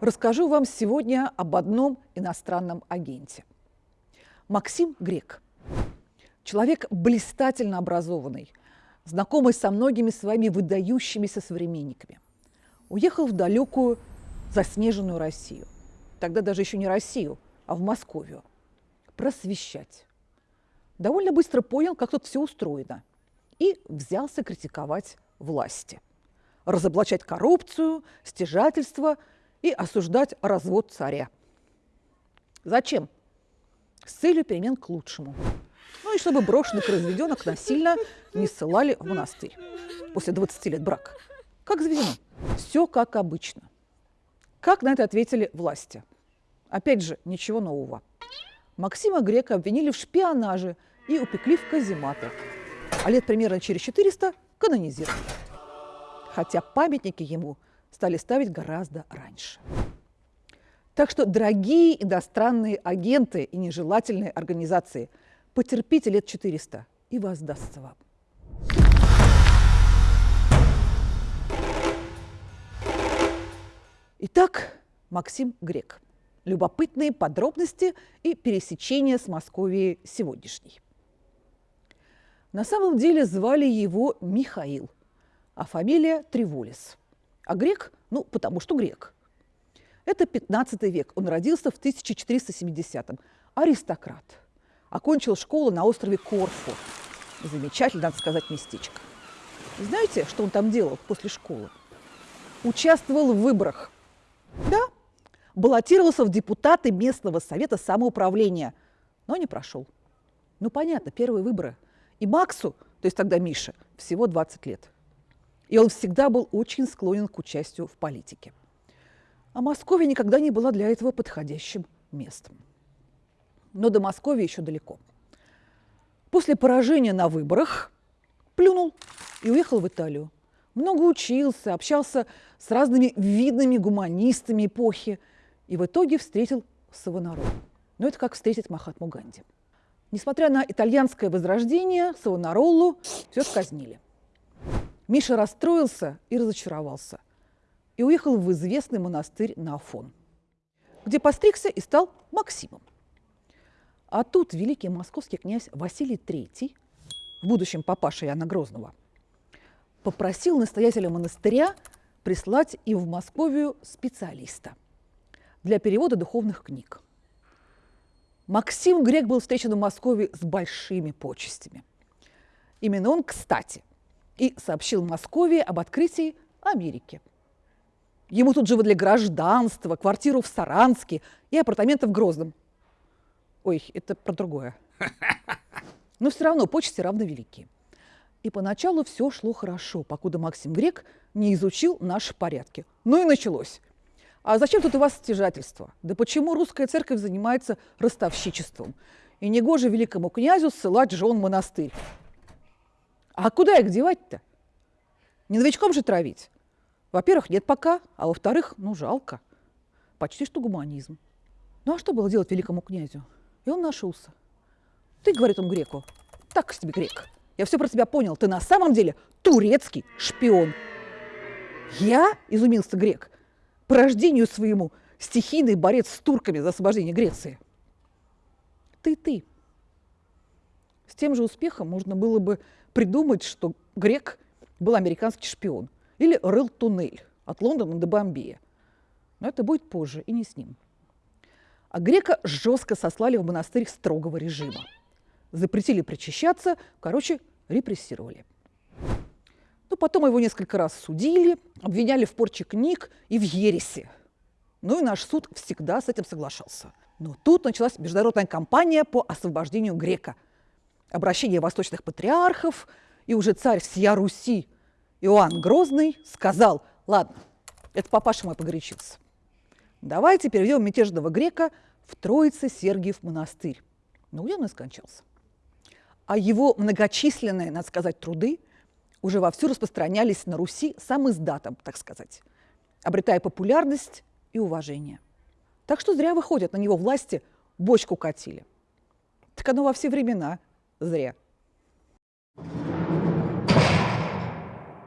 Расскажу вам сегодня об одном иностранном агенте. Максим Грек. Человек блистательно образованный, знакомый со многими своими выдающимися современниками. Уехал в далекую заснеженную Россию. Тогда даже еще не Россию, а в Московию. Просвещать. Довольно быстро понял, как тут все устроено. И взялся критиковать власти. Разоблачать коррупцию, стяжательство – и осуждать развод царя. Зачем? С целью перемен к лучшему. Ну и чтобы брошенных разведенок насильно не ссылали в монастырь после 20 лет брака. Как заведено. Все как обычно. Как на это ответили власти? Опять же, ничего нового. Максима Грека обвинили в шпионаже и упекли в казематы. А лет примерно через 400 канонизировали. Хотя памятники ему стали ставить гораздо раньше. Так что, дорогие иностранные агенты и нежелательные организации, потерпите лет 400, и воздастся вам. Итак, Максим Грек. Любопытные подробности и пересечения с Московией сегодняшней. На самом деле звали его Михаил, а фамилия Треволис – а грек, ну, потому что грек. Это 15 век, он родился в 1470-м. Аристократ. Окончил школу на острове Корфу. Замечательно, надо сказать, местечко. Знаете, что он там делал после школы? Участвовал в выборах. Да, баллотировался в депутаты местного совета самоуправления, но не прошел. Ну, понятно, первые выборы. И Максу, то есть тогда Мише, всего 20 лет. И он всегда был очень склонен к участию в политике. А Москва никогда не была для этого подходящим местом. Но до Москвы еще далеко. После поражения на выборах плюнул и уехал в Италию. Много учился, общался с разными видными гуманистами эпохи и в итоге встретил Савонаролу. Но это как встретить Махатму Ганди. Несмотря на итальянское возрождение, Савонаролу все сказнили. Миша расстроился и разочаровался и уехал в известный монастырь на Афон, где постригся и стал Максимом. А тут великий московский князь Василий III, в будущем папаша Иоанна Грозного, попросил настоятеля монастыря прислать и в Московию специалиста для перевода духовных книг. Максим Грек был встречен в Москве с большими почестями. Именно он, кстати, и сообщил Москве об открытии Америки. Ему тут же выдали гражданство, квартиру в Саранске и апартаменты в Грозном. Ой, это про другое. Но все равно почести равно велики. И поначалу все шло хорошо, покуда Максим Грек не изучил наши порядки. Ну и началось. А зачем тут у вас стяжательство? Да почему русская церковь занимается ростовщичеством? И негоже великому князю ссылать жен монастырь. А куда их девать-то? Не новичком же травить. Во-первых, нет пока, а во-вторых, ну, жалко. Почти что гуманизм. Ну, а что было делать великому князю? И он нашелся. Ты, говорит он греку, так себе грек. Я все про тебя понял. Ты на самом деле турецкий шпион. Я, изумился грек, по рождению своему стихийный борец с турками за освобождение Греции. Ты, ты. С тем же успехом можно было бы придумать, что грек был американский шпион или рыл туннель от Лондона до Бомбея. Но это будет позже и не с ним. А грека жестко сослали в монастырь строгого режима. Запретили причащаться, короче, репрессировали. Ну, потом его несколько раз судили, обвиняли в порче книг и в ересе. Ну и наш суд всегда с этим соглашался. Но тут началась международная кампания по освобождению грека – обращение восточных патриархов, и уже царь всея Руси Иоанн Грозный сказал, ладно, это папаша мой погорячился, давайте переведем мятежного грека в Троице-Сергиев монастырь. Но где он и скончался. А его многочисленные, надо сказать, труды уже вовсю распространялись на Руси сам издатом, так сказать, обретая популярность и уважение. Так что зря выходят на него власти, бочку катили. Так оно во все времена – зря.